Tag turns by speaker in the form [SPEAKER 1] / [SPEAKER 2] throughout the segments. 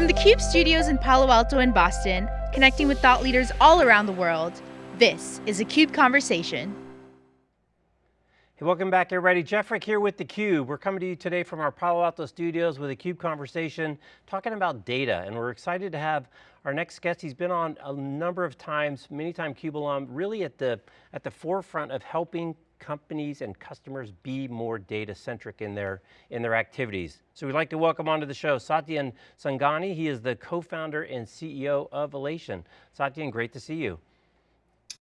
[SPEAKER 1] From the CUBE studios in Palo Alto and Boston, connecting with thought leaders all around the world, this is a CUBE Conversation.
[SPEAKER 2] Hey, welcome back everybody. Jeff Frick here with theCUBE. We're coming to you today from our Palo Alto studios with a CUBE conversation talking about data and we're excited to have our next guest. He's been on a number of times, many time CUBE alum, really at the, at the forefront of helping companies and customers be more data centric in their, in their activities. So we'd like to welcome onto the show Satyen Sangani. He is the co-founder and CEO of Alation. Satyen, great to see you.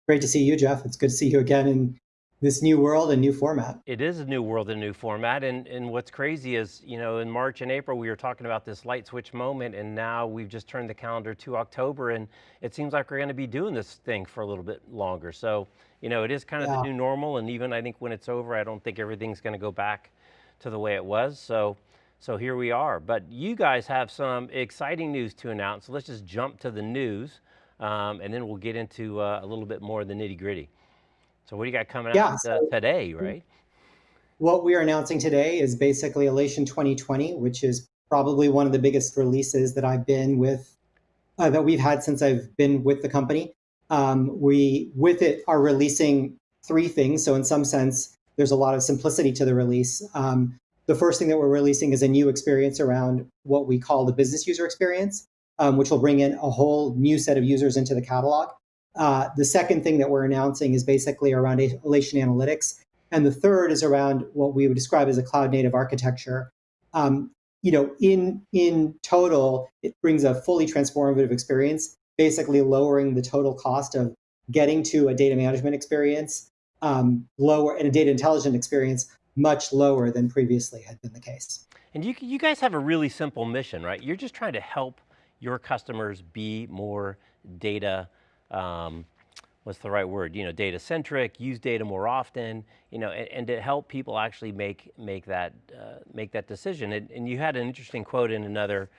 [SPEAKER 3] Great to see you, Jeff. It's good to see you again in this new world and new format.
[SPEAKER 2] It is a new world and new format. And, and what's crazy is, you know, in March and April, we were talking about this light switch moment and now we've just turned the calendar to October and it seems like we're going to be doing this thing for a little bit longer. So, you know, it is kind of yeah. the new normal. And even I think when it's over, I don't think everything's going to go back to the way it was. So, so here we are. But you guys have some exciting news to announce. So let's just jump to the news um, and then we'll get into uh, a little bit more of the nitty gritty. So what do you got coming yeah, out so today, right?
[SPEAKER 3] What we are announcing today is basically Alation 2020, which is probably one of the biggest releases that I've been with, uh, that we've had since I've been with the company. Um, we, with it, are releasing three things. So in some sense, there's a lot of simplicity to the release. Um, the first thing that we're releasing is a new experience around what we call the business user experience, um, which will bring in a whole new set of users into the catalog. Uh, the second thing that we're announcing is basically around Alation Analytics. And the third is around what we would describe as a cloud native architecture. Um, you know, in, in total, it brings a fully transformative experience, basically lowering the total cost of getting to a data management experience um, lower and a data intelligent experience much lower than previously had been the case.
[SPEAKER 2] And you, you guys have a really simple mission, right? You're just trying to help your customers be more data um, what's the right word? You know, data centric, use data more often, you know, and, and to help people actually make make that uh, make that decision. And, and, you had an interesting quote in another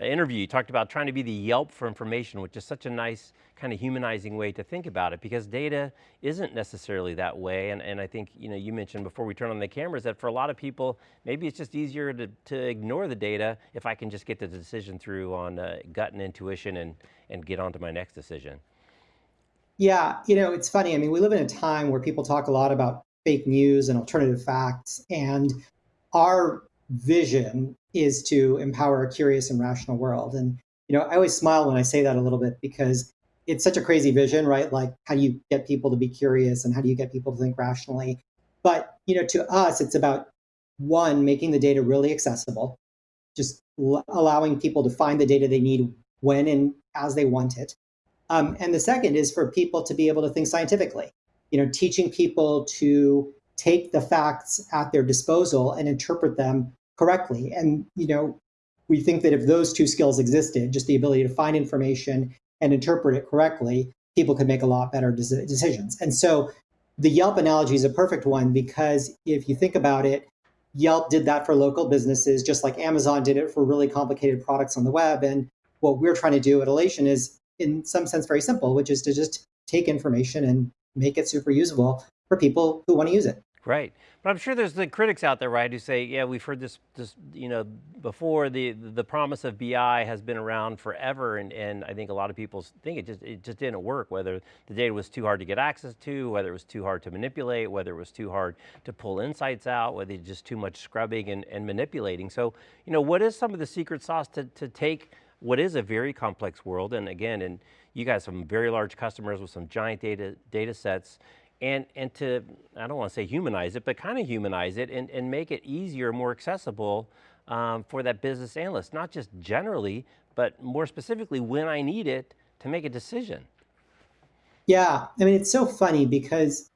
[SPEAKER 2] uh, interview. You talked about trying to be the Yelp for information, which is such a nice kind of humanizing way to think about it because data isn't necessarily that way. And, and I think, you know, you mentioned before we turn on the cameras that for a lot of people, maybe it's just easier to, to ignore the data if I can just get the decision through on uh, gut and intuition and, and get on to my next decision.
[SPEAKER 3] Yeah, you know, it's funny. I mean, we live in a time where people talk a lot about fake news and alternative facts. And our vision is to empower a curious and rational world. And, you know, I always smile when I say that a little bit because it's such a crazy vision, right? Like, how do you get people to be curious and how do you get people to think rationally? But, you know, to us, it's about one, making the data really accessible, just allowing people to find the data they need when and as they want it. Um, and the second is for people to be able to think scientifically, you know, teaching people to take the facts at their disposal and interpret them correctly. And, you know, we think that if those two skills existed, just the ability to find information and interpret it correctly, people could make a lot better decisions. And so the Yelp analogy is a perfect one because if you think about it, Yelp did that for local businesses, just like Amazon did it for really complicated products on the web. And what we're trying to do at Alation is in some sense very simple, which is to just take information and make it super usable for people who want to use it.
[SPEAKER 2] Right, but I'm sure there's the critics out there, right, who say, yeah, we've heard this, this you know, before. The the promise of BI has been around forever, and, and I think a lot of people think it just it just didn't work. Whether the data was too hard to get access to, whether it was too hard to manipulate, whether it was too hard to pull insights out, whether it's just too much scrubbing and, and manipulating. So, you know, what is some of the secret sauce to to take what is a very complex world, and again, and you guys have some very large customers with some giant data, data sets, and, and to, I don't want to say humanize it, but kind of humanize it and, and make it easier, more accessible um, for that business analyst, not just generally, but more specifically when I need it to make a decision.
[SPEAKER 3] Yeah, I mean, it's so funny because,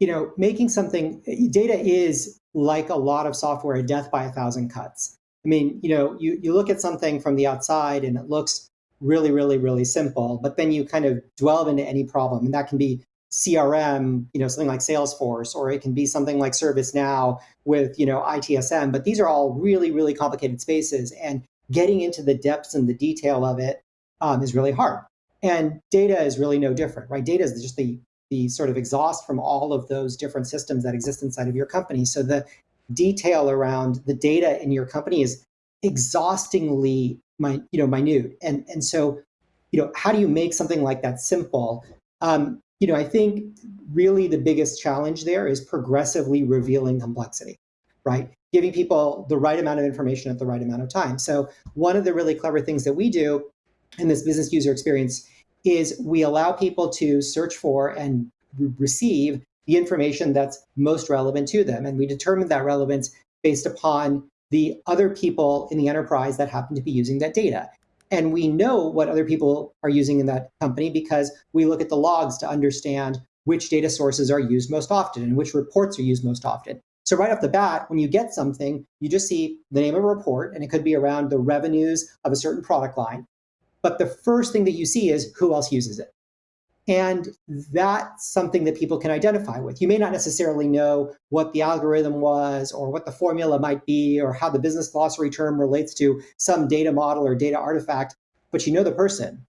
[SPEAKER 3] you know, making something, data is like a lot of software, a death by a thousand cuts. I mean, you know, you, you look at something from the outside and it looks really, really, really simple, but then you kind of delve into any problem. And that can be CRM, you know, something like Salesforce, or it can be something like ServiceNow with, you know, ITSM. But these are all really, really complicated spaces. And getting into the depths and the detail of it um, is really hard. And data is really no different, right? Data is just the the sort of exhaust from all of those different systems that exist inside of your company. So the detail around the data in your company is exhaustingly my, you know, minute. And, and so, you know, how do you make something like that simple? Um, you know, I think really the biggest challenge there is progressively revealing complexity, right? Giving people the right amount of information at the right amount of time. So one of the really clever things that we do in this business user experience is we allow people to search for and re receive the information that's most relevant to them. And we determine that relevance based upon the other people in the enterprise that happen to be using that data. And we know what other people are using in that company because we look at the logs to understand which data sources are used most often and which reports are used most often. So right off the bat, when you get something, you just see the name of a report, and it could be around the revenues of a certain product line. But the first thing that you see is who else uses it. And that's something that people can identify with. You may not necessarily know what the algorithm was or what the formula might be or how the business glossary term relates to some data model or data artifact, but you know the person.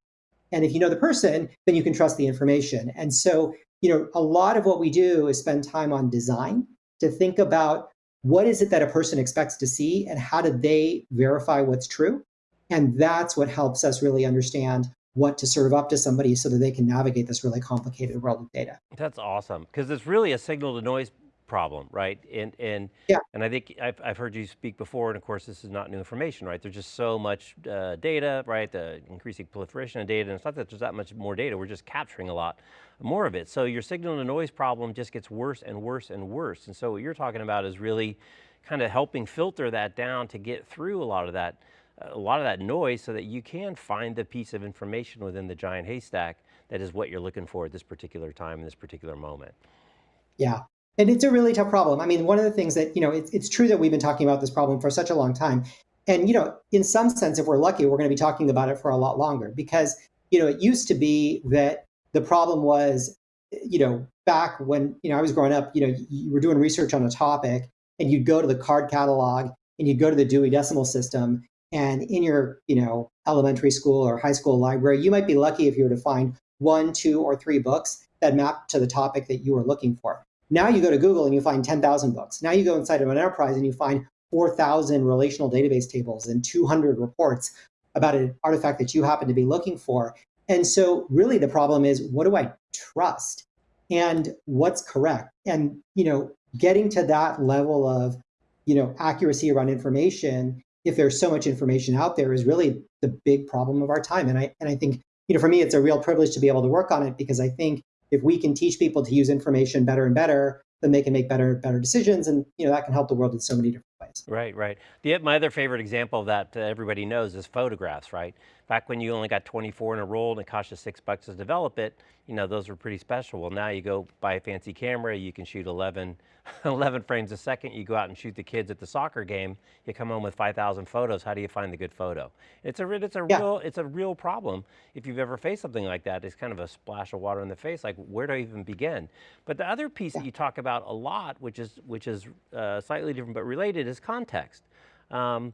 [SPEAKER 3] And if you know the person, then you can trust the information. And so, you know, a lot of what we do is spend time on design to think about what is it that a person expects to see and how do they verify what's true? And that's what helps us really understand what to serve up to somebody so that they can navigate this really complicated world of data.
[SPEAKER 2] That's awesome, because it's really a signal to noise problem, right? And and
[SPEAKER 3] yeah.
[SPEAKER 2] and I think I've, I've heard you speak before, and of course this is not new information, right? There's just so much uh, data, right? The increasing proliferation of data, and it's not that there's that much more data, we're just capturing a lot more of it. So your signal to noise problem just gets worse and worse and worse. And so what you're talking about is really kind of helping filter that down to get through a lot of that a lot of that noise so that you can find the piece of information within the giant haystack that is what you're looking for at this particular time, in this particular moment.
[SPEAKER 3] Yeah, and it's a really tough problem. I mean, one of the things that, you know, it's, it's true that we've been talking about this problem for such a long time. And, you know, in some sense, if we're lucky, we're going to be talking about it for a lot longer because, you know, it used to be that the problem was, you know, back when, you know, I was growing up, you know, you were doing research on a topic and you'd go to the card catalog and you'd go to the Dewey Decimal System and in your, you know, elementary school or high school library, you might be lucky if you were to find one, two, or three books that map to the topic that you were looking for. Now you go to Google and you find 10,000 books. Now you go inside of an enterprise and you find 4,000 relational database tables and 200 reports about an artifact that you happen to be looking for. And so really the problem is, what do I trust? And what's correct? And, you know, getting to that level of, you know, accuracy around information if there's so much information out there is really the big problem of our time. And I, and I think, you know, for me, it's a real privilege to be able to work on it because I think if we can teach people to use information better and better, then they can make better, better decisions. And, you know, that can help the world in so many different ways.
[SPEAKER 2] Right, right. The, my other favorite example of that uh, everybody knows is photographs, right? Back when you only got 24 in a roll and it cost you six bucks to develop it, you know, those were pretty special. Well, now you go buy a fancy camera, you can shoot 11 11 frames a second, you go out and shoot the kids at the soccer game, you come home with 5,000 photos, how do you find the good photo? It's a, it's a yeah. real, it's a real problem. If you've ever faced something like that, it's kind of a splash of water in the face, like where do I even begin? But the other piece yeah. that you talk about a lot, which is, which is uh, slightly different but related, is context. Um,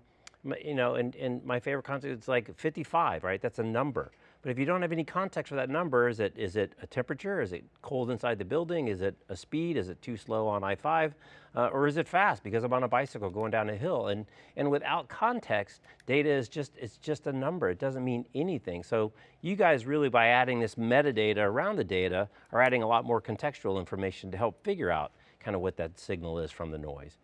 [SPEAKER 2] you know, and, and my favorite concept is like 55, right? That's a number. But if you don't have any context for that number, is it, is it a temperature? Is it cold inside the building? Is it a speed? Is it too slow on I-5? Uh, or is it fast because I'm on a bicycle going down a hill? And, and without context, data is just, it's just a number. It doesn't mean anything. So you guys really, by adding this metadata around the data, are adding a lot more contextual information to help figure out kind of what that signal is from the noise.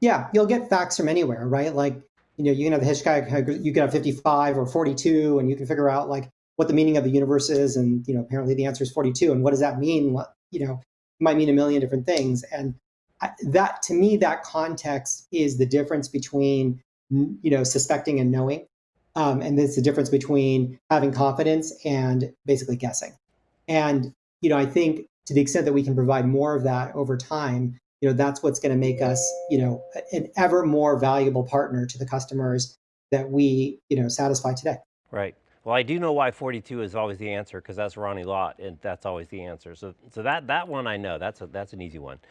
[SPEAKER 3] Yeah, you'll get facts from anywhere, right? Like you know, you can have the Hitchcock, you can have 55 or 42, and you can figure out like what the meaning of the universe is. And, you know, apparently the answer is 42. And what does that mean? What, you know, might mean a million different things. And that, to me, that context is the difference between, you know, suspecting and knowing. Um, and it's the difference between having confidence and basically guessing. And, you know, I think to the extent that we can provide more of that over time, you know, that's what's going to make us, you know, an ever more valuable partner to the customers that we, you know, satisfy today.
[SPEAKER 2] Right. Well, I do know why 42 is always the answer because that's Ronnie Lott, and that's always the answer. So, so that that one I know. That's a, that's an easy one.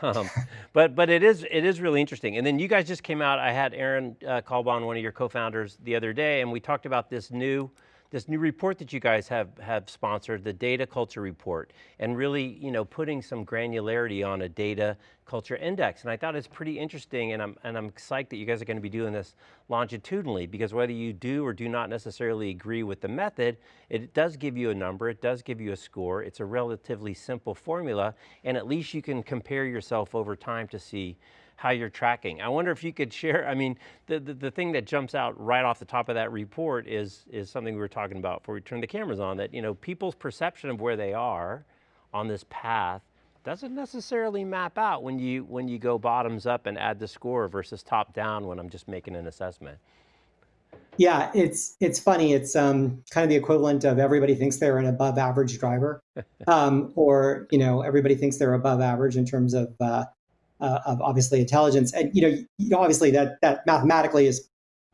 [SPEAKER 2] Um, but but it is it is really interesting. And then you guys just came out. I had Aaron uh, one of your co-founders, the other day, and we talked about this new this new report that you guys have, have sponsored, the Data Culture Report, and really you know, putting some granularity on a data culture index. And I thought it's pretty interesting and I'm, and I'm psyched that you guys are going to be doing this longitudinally because whether you do or do not necessarily agree with the method, it does give you a number, it does give you a score, it's a relatively simple formula, and at least you can compare yourself over time to see how you're tracking. I wonder if you could share, I mean, the, the, the, thing that jumps out right off the top of that report is, is something we were talking about before we turned the cameras on, that you know, people's perception of where they are on this path doesn't necessarily map out when you, when you go bottoms up and add the score versus top down when I'm just making an assessment.
[SPEAKER 3] Yeah, it's it's funny. It's um, kind of the equivalent of everybody thinks they're an above average driver, um, or you know everybody thinks they're above average in terms of uh, uh, of obviously intelligence. And you know, you know, obviously that that mathematically is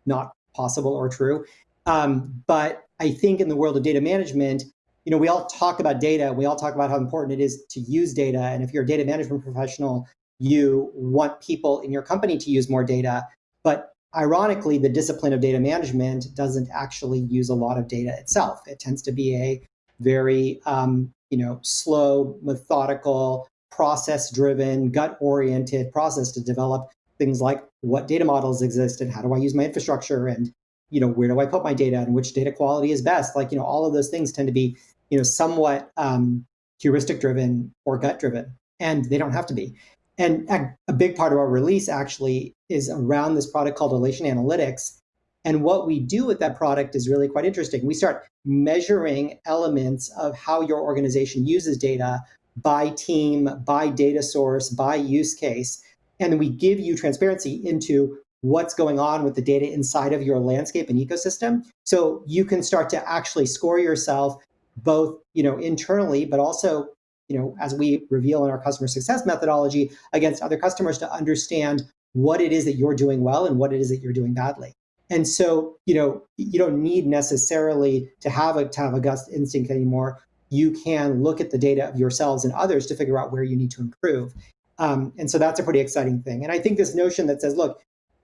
[SPEAKER 3] not possible or true. Um, but I think in the world of data management, you know, we all talk about data. We all talk about how important it is to use data. And if you're a data management professional, you want people in your company to use more data. But ironically, the discipline of data management doesn't actually use a lot of data itself. It tends to be a very, um, you know, slow, methodical, process driven, gut oriented process to develop things like what data models exist and how do I use my infrastructure and you know where do I put my data and which data quality is best. Like you know all of those things tend to be you know somewhat um, heuristic driven or gut driven, and they don't have to be. And a big part of our release actually is around this product called Alation Analytics. And what we do with that product is really quite interesting. We start measuring elements of how your organization uses data by team, by data source, by use case. And we give you transparency into what's going on with the data inside of your landscape and ecosystem. So you can start to actually score yourself both, you know, internally, but also, you know, as we reveal in our customer success methodology against other customers to understand what it is that you're doing well and what it is that you're doing badly. And so, you know, you don't need necessarily to have a to have a gut instinct anymore you can look at the data of yourselves and others to figure out where you need to improve. Um, and so that's a pretty exciting thing. And I think this notion that says, look,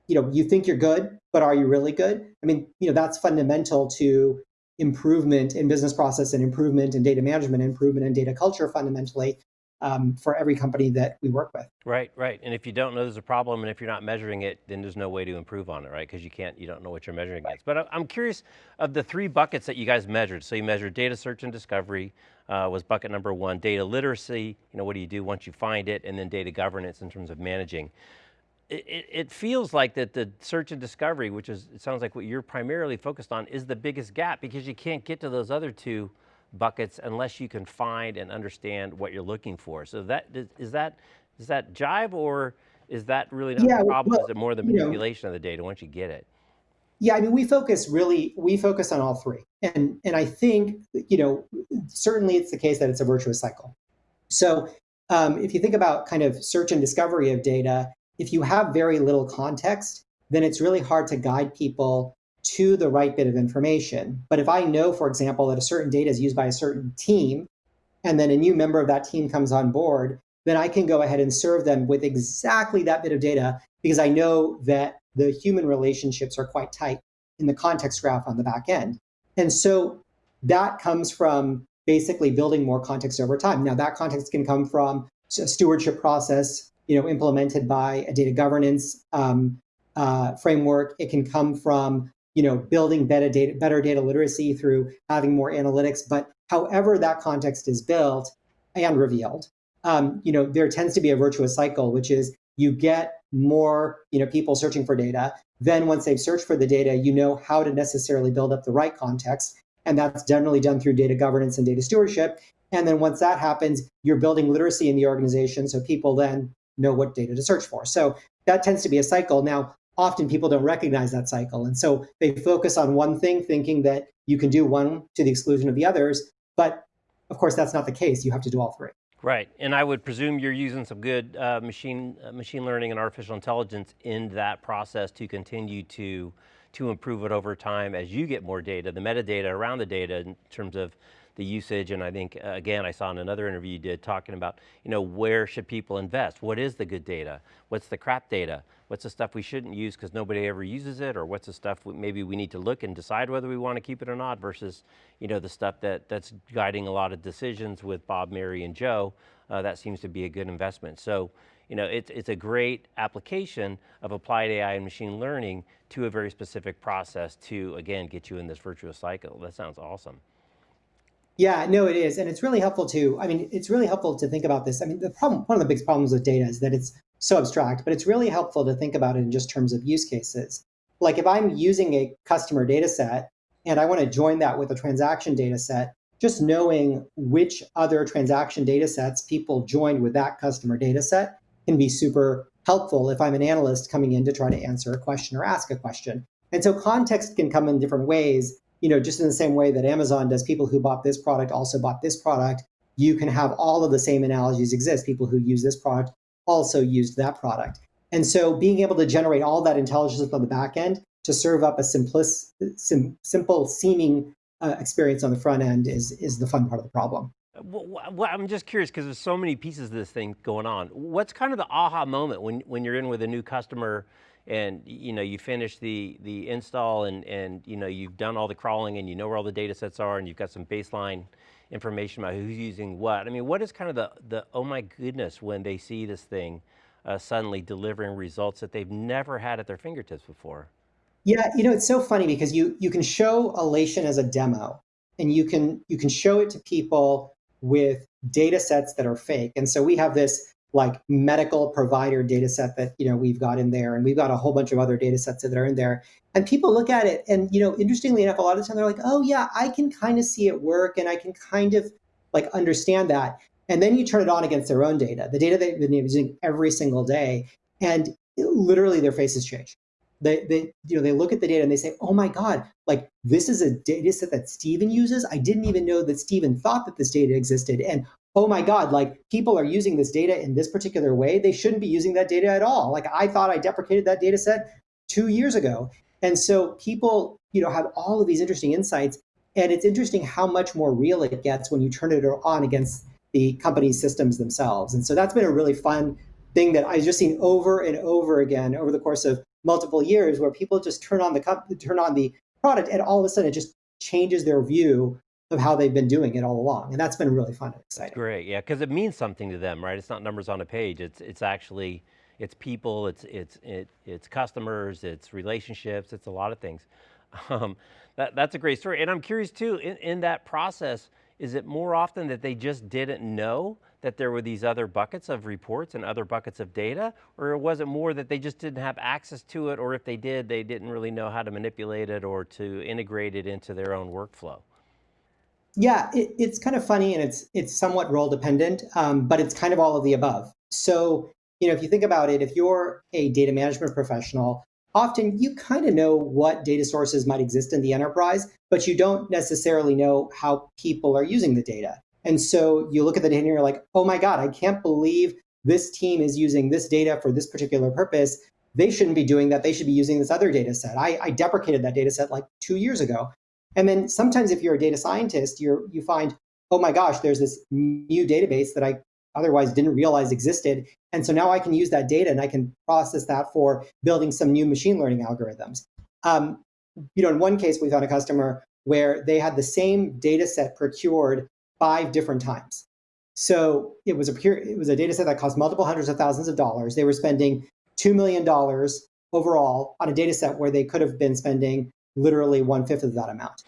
[SPEAKER 3] you know, you think you're good, but are you really good? I mean, you know, that's fundamental to improvement in business process and improvement in data management, improvement in data culture fundamentally um, for every company that we work with.
[SPEAKER 2] Right, right. And if you don't know there's a problem and if you're not measuring it, then there's no way to improve on it, right? Because you can't, you don't know what you're measuring against. But I'm curious of the three buckets that you guys measured. So you measured data search and discovery uh, was bucket number one, data literacy, you know, what do you do once you find it, and then data governance in terms of managing. It, it, it, feels like that the search and discovery, which is, it sounds like what you're primarily focused on, is the biggest gap because you can't get to those other two buckets unless you can find and understand what you're looking for. So that is that is that jive or is that really not yeah, the problem? Well, is it more the manipulation you know, of the data once you get it?
[SPEAKER 3] Yeah, I mean, we focus really we focus on all three, and and I think you know certainly it's the case that it's a virtuous cycle. So um, if you think about kind of search and discovery of data, if you have very little context, then it's really hard to guide people to the right bit of information. But if I know, for example, that a certain data is used by a certain team, and then a new member of that team comes on board, then I can go ahead and serve them with exactly that bit of data because I know that the human relationships are quite tight in the context graph on the back end. And so that comes from basically building more context over time. Now that context can come from a stewardship process, you know, implemented by a data governance um, uh, framework. It can come from you know, building better data, better data literacy through having more analytics. But however that context is built and revealed, um, you know, there tends to be a virtuous cycle, which is you get more, you know, people searching for data. Then once they've searched for the data, you know how to necessarily build up the right context. And that's generally done through data governance and data stewardship. And then once that happens, you're building literacy in the organization so people then know what data to search for. So that tends to be a cycle. Now, often people don't recognize that cycle. And so they focus on one thing, thinking that you can do one to the exclusion of the others. But of course, that's not the case. You have to do all three.
[SPEAKER 2] Right, and I would presume you're using some good uh, machine uh, machine learning and artificial intelligence in that process to continue to to improve it over time as you get more data, the metadata around the data in terms of the usage, and I think, uh, again, I saw in another interview you did talking about, you know, where should people invest? What is the good data? What's the crap data? What's the stuff we shouldn't use because nobody ever uses it, or what's the stuff maybe we need to look and decide whether we want to keep it or not versus you know, the stuff that, that's guiding a lot of decisions with Bob, Mary, and Joe, uh, that seems to be a good investment. So, you know, it's, it's a great application of applied AI and machine learning to a very specific process to, again, get you in this virtuous cycle. That sounds awesome.
[SPEAKER 3] Yeah, no, it is. And it's really helpful to, I mean, it's really helpful to think about this. I mean, the problem, one of the biggest problems with data is that it's so abstract, but it's really helpful to think about it in just terms of use cases. Like if I'm using a customer data set and I want to join that with a transaction data set, just knowing which other transaction data sets people joined with that customer data set can be super helpful if I'm an analyst coming in to try to answer a question or ask a question. And so context can come in different ways, you know, just in the same way that Amazon does people who bought this product also bought this product. You can have all of the same analogies exist. People who use this product also used that product. And so being able to generate all that intelligence on the back end to serve up a simplis, sim, simple seeming uh, experience on the front end is, is the fun part of the problem.
[SPEAKER 2] Well, I'm just curious because there's so many pieces of this thing going on. What's kind of the aha moment when, when you're in with a new customer and you know you finish the the install and and you know you've done all the crawling and you know where all the data sets are and you've got some baseline information about who's using what. I mean, what is kind of the the oh my goodness when they see this thing uh, suddenly delivering results that they've never had at their fingertips before?
[SPEAKER 3] Yeah, you know, it's so funny because you you can show Alation as a demo and you can you can show it to people with data sets that are fake. And so we have this like medical provider data set that you know we've got in there and we've got a whole bunch of other data sets that are in there and people look at it and you know interestingly enough a lot of the time they're like oh yeah i can kind of see it work and i can kind of like understand that and then you turn it on against their own data the data they've been using every single day and literally their faces change they, they, you know, they look at the data and they say, oh my God, like this is a data set that Stephen uses. I didn't even know that Stephen thought that this data existed. And oh my God, like people are using this data in this particular way. They shouldn't be using that data at all. Like I thought I deprecated that data set two years ago. And so people, you know, have all of these interesting insights. And it's interesting how much more real it gets when you turn it on against the company's systems themselves. And so that's been a really fun thing that I've just seen over and over again over the course of multiple years where people just turn on the turn on the product and all of a sudden it just changes their view of how they've been doing it all along. And that's been really fun and exciting.
[SPEAKER 2] Great, yeah, because it means something to them, right? It's not numbers on a page, it's, it's actually, it's people, it's, it's, it, it's customers, it's relationships, it's a lot of things. Um, that, that's a great story. And I'm curious too, in, in that process, is it more often that they just didn't know that there were these other buckets of reports and other buckets of data? Or was it more that they just didn't have access to it, or if they did, they didn't really know how to manipulate it or to integrate it into their own workflow?
[SPEAKER 3] Yeah, it, it's kind of funny and it's it's somewhat role dependent, um, but it's kind of all of the above. So, you know, if you think about it, if you're a data management professional, often you kind of know what data sources might exist in the enterprise, but you don't necessarily know how people are using the data. And so you look at the data and you're like, oh my God, I can't believe this team is using this data for this particular purpose. They shouldn't be doing that. They should be using this other data set. I, I deprecated that data set like two years ago. And then sometimes if you're a data scientist, you you find, oh my gosh, there's this new database that I otherwise didn't realize existed. And so now I can use that data and I can process that for building some new machine learning algorithms. Um, you know, in one case, we found a customer where they had the same data set procured five different times. So it was a pure, it was a data set that cost multiple hundreds of thousands of dollars. They were spending $2 million overall on a data set where they could have been spending literally one fifth of that amount.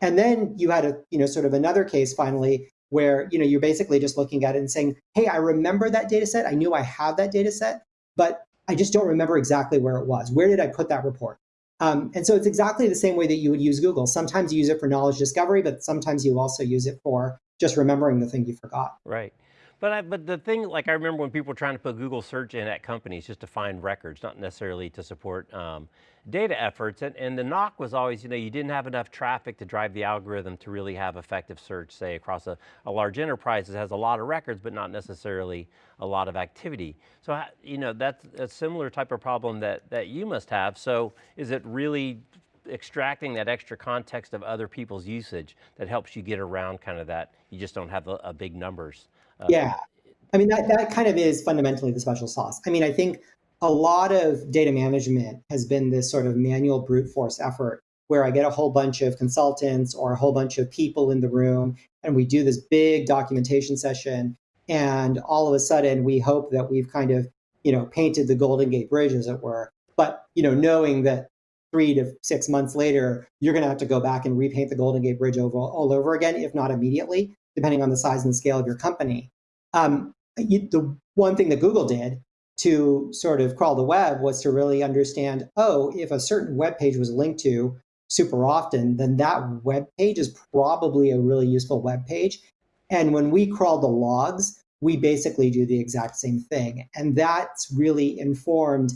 [SPEAKER 3] And then you had a, you know, sort of another case finally where, you know, you're basically just looking at it and saying, hey, I remember that data set. I knew I have that data set, but I just don't remember exactly where it was. Where did I put that report? Um, and so it's exactly the same way that you would use Google. Sometimes you use it for knowledge discovery, but sometimes you also use it for just remembering the thing you forgot.
[SPEAKER 2] Right. But I, but the thing, like I remember when people were trying to put Google search in at companies just to find records, not necessarily to support um, data efforts. And, and the knock was always, you know, you didn't have enough traffic to drive the algorithm to really have effective search, say across a, a large enterprise that has a lot of records, but not necessarily a lot of activity. So, you know, that's a similar type of problem that, that you must have. So is it really extracting that extra context of other people's usage that helps you get around kind of that, you just don't have a, a big numbers.
[SPEAKER 3] Uh, yeah, I mean, that, that kind of is fundamentally the special sauce. I mean, I think a lot of data management has been this sort of manual brute force effort where I get a whole bunch of consultants or a whole bunch of people in the room and we do this big documentation session and all of a sudden we hope that we've kind of you know painted the golden gate bridge as it were. But you know knowing that three to six months later you're going to have to go back and repaint the golden gate bridge over, all over again if not immediately depending on the size and scale of your company. Um, you, the one thing that google did to sort of crawl the web was to really understand oh if a certain web page was linked to super often then that web page is probably a really useful web page. And when we crawl the logs we basically do the exact same thing. And that's really informed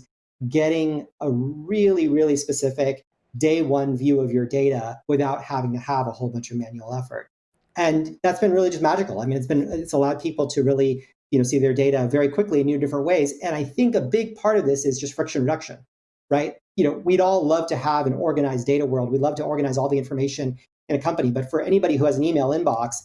[SPEAKER 3] getting a really really specific day one view of your data without having to have a whole bunch of manual effort. And that's been really just magical. I mean it's been it's allowed people to really you know, see their data very quickly in new different ways. And I think a big part of this is just friction reduction, right? You know, we'd all love to have an organized data world. We'd love to organize all the information in a company. But for anybody who has an email inbox,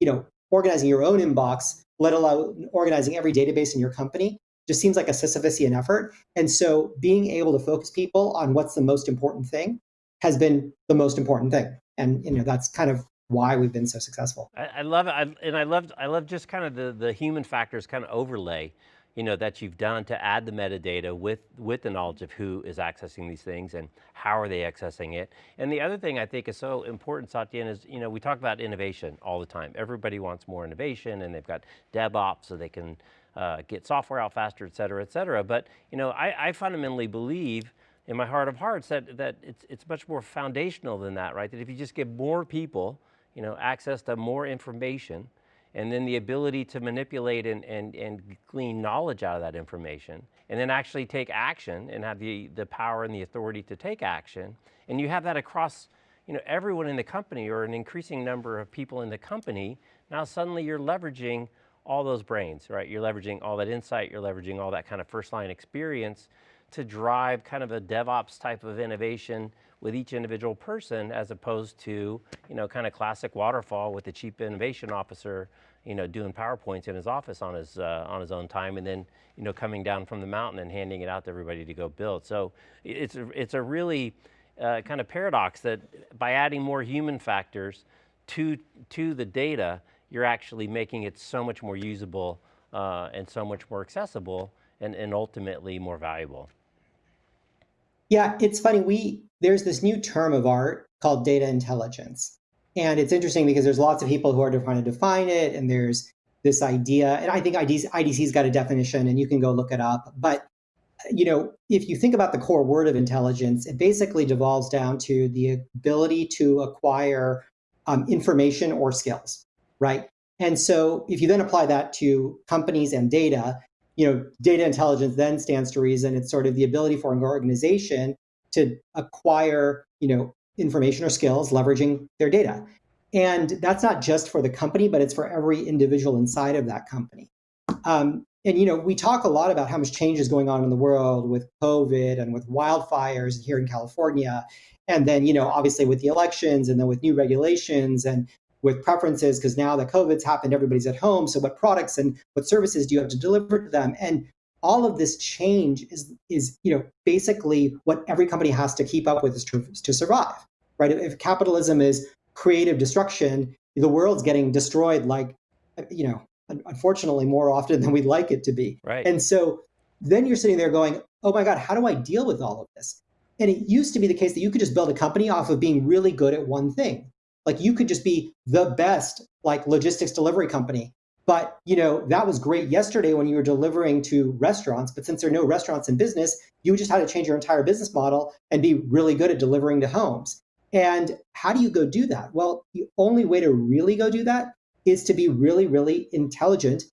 [SPEAKER 3] you know, organizing your own inbox, let alone organizing every database in your company, just seems like a Sisyphusian effort. And so being able to focus people on what's the most important thing has been the most important thing. And you know, that's kind of why we've been so successful.
[SPEAKER 2] I, I love it, I, and I love I love just kind of the the human factors kind of overlay, you know, that you've done to add the metadata with with the knowledge of who is accessing these things and how are they accessing it. And the other thing I think is so important, Satyen, is you know we talk about innovation all the time. Everybody wants more innovation, and they've got DevOps so they can uh, get software out faster, et cetera, et cetera. But you know, I, I fundamentally believe in my heart of hearts that, that it's, it's much more foundational than that, right? That if you just give more people you know, access to more information, and then the ability to manipulate and, and, and glean knowledge out of that information, and then actually take action and have the, the power and the authority to take action. And you have that across you know, everyone in the company or an increasing number of people in the company, now suddenly you're leveraging all those brains, right? You're leveraging all that insight, you're leveraging all that kind of first line experience to drive kind of a DevOps type of innovation with each individual person as opposed to, you know, kind of classic waterfall with the chief innovation officer, you know, doing PowerPoints in his office on his, uh, on his own time and then, you know, coming down from the mountain and handing it out to everybody to go build. So it's a, it's a really uh, kind of paradox that by adding more human factors to, to the data, you're actually making it so much more usable uh, and so much more accessible and, and ultimately more valuable.
[SPEAKER 3] Yeah, it's funny. We there's this new term of art called data intelligence. And it's interesting because there's lots of people who are trying to define it, and there's this idea, and I think IDC, IDC's got a definition, and you can go look it up. But you know, if you think about the core word of intelligence, it basically devolves down to the ability to acquire um, information or skills, right? And so if you then apply that to companies and data, you know, data intelligence then stands to reason. It's sort of the ability for an organization to acquire, you know, information or skills leveraging their data. And that's not just for the company, but it's for every individual inside of that company. Um, and you know, we talk a lot about how much change is going on in the world with COVID and with wildfires here in California, and then you know, obviously with the elections, and then with new regulations, and with preferences because now that COVID's happened, everybody's at home. So what products and what services do you have to deliver to them? And all of this change is is you know basically what every company has to keep up with is to, to survive, right? If capitalism is creative destruction, the world's getting destroyed like you know unfortunately more often than we'd like it to be.
[SPEAKER 2] Right.
[SPEAKER 3] And so then you're sitting there going, oh my God, how do I deal with all of this? And it used to be the case that you could just build a company off of being really good at one thing. Like you could just be the best like logistics delivery company. But you know that was great yesterday when you were delivering to restaurants. But since there are no restaurants in business, you just had to change your entire business model and be really good at delivering to homes. And how do you go do that? Well, the only way to really go do that is to be really, really intelligent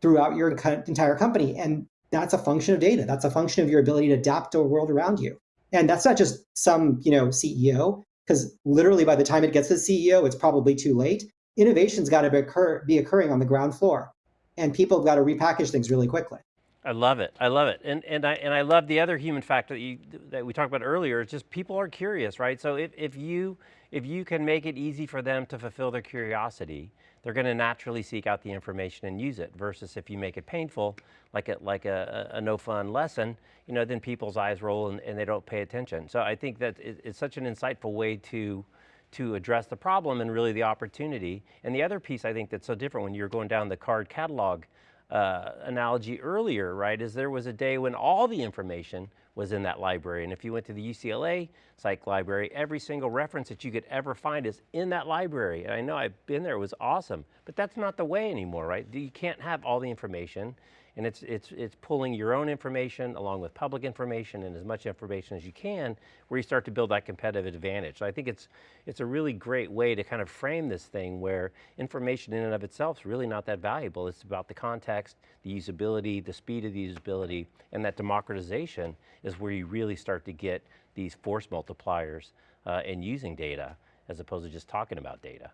[SPEAKER 3] throughout your entire company. And that's a function of data. That's a function of your ability to adapt to a world around you. And that's not just some, you know, CEO because literally by the time it gets to the CEO, it's probably too late. Innovation's got to be, occur, be occurring on the ground floor, and people have got to repackage things really quickly.
[SPEAKER 2] I love it. I love it. And, and, I, and I love the other human factor that, you, that we talked about earlier. It's just people are curious, right? So if, if, you, if you can make it easy for them to fulfill their curiosity, they're going to naturally seek out the information and use it versus if you make it painful, like a, like a, a no fun lesson, you know, then people's eyes roll and, and they don't pay attention. So I think that it, it's such an insightful way to, to address the problem and really the opportunity. And the other piece I think that's so different when you're going down the card catalog uh, analogy earlier, right, is there was a day when all the information was in that library. And if you went to the UCLA psych library, every single reference that you could ever find is in that library. And I know I've been there, it was awesome, but that's not the way anymore, right? You can't have all the information and it's, it's, it's pulling your own information along with public information and as much information as you can where you start to build that competitive advantage. So I think it's, it's a really great way to kind of frame this thing where information in and of itself is really not that valuable. It's about the context, the usability, the speed of the usability, and that democratization is where you really start to get these force multipliers uh, in using data as opposed to just talking about data.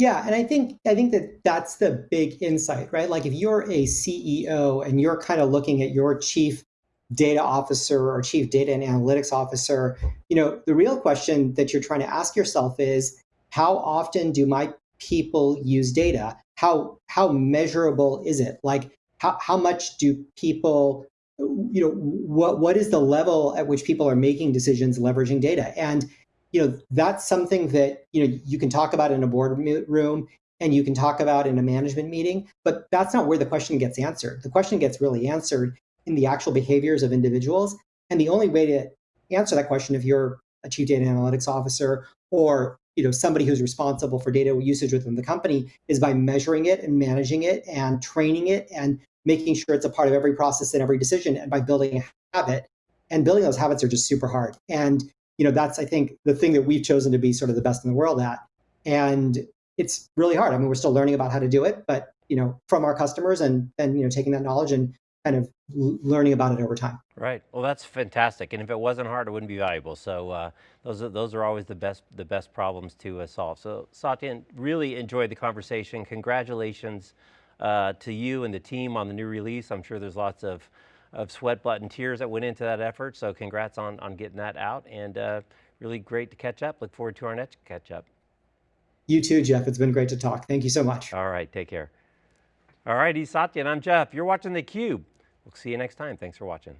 [SPEAKER 3] Yeah, and I think I think that that's the big insight, right? Like if you're a CEO and you're kind of looking at your chief data officer or chief data and analytics officer, you know, the real question that you're trying to ask yourself is how often do my people use data? How how measurable is it? Like how how much do people you know what what is the level at which people are making decisions leveraging data? And you know, that's something that, you know, you can talk about in a boardroom and you can talk about in a management meeting, but that's not where the question gets answered. The question gets really answered in the actual behaviors of individuals. And the only way to answer that question, if you're a chief data analytics officer or you know somebody who's responsible for data usage within the company, is by measuring it and managing it and training it and making sure it's a part of every process and every decision, and by building a habit. And building those habits are just super hard. And you know, that's, I think, the thing that we've chosen to be sort of the best in the world at. And it's really hard. I mean, we're still learning about how to do it, but, you know, from our customers and then, you know, taking that knowledge and kind of learning about it over time.
[SPEAKER 2] Right. Well, that's fantastic. And if it wasn't hard, it wouldn't be valuable. So uh, those are those are always the best the best problems to uh, solve. So Satyen, really enjoyed the conversation. Congratulations uh, to you and the team on the new release. I'm sure there's lots of of sweat, blood, and tears that went into that effort. So congrats on, on getting that out and uh, really great to catch up. Look forward to our next catch up.
[SPEAKER 3] You too, Jeff. It's been great to talk. Thank you so much.
[SPEAKER 2] All right, take care. All right, he's Satyen and I'm Jeff. You're watching theCUBE. We'll see you next time. Thanks for watching.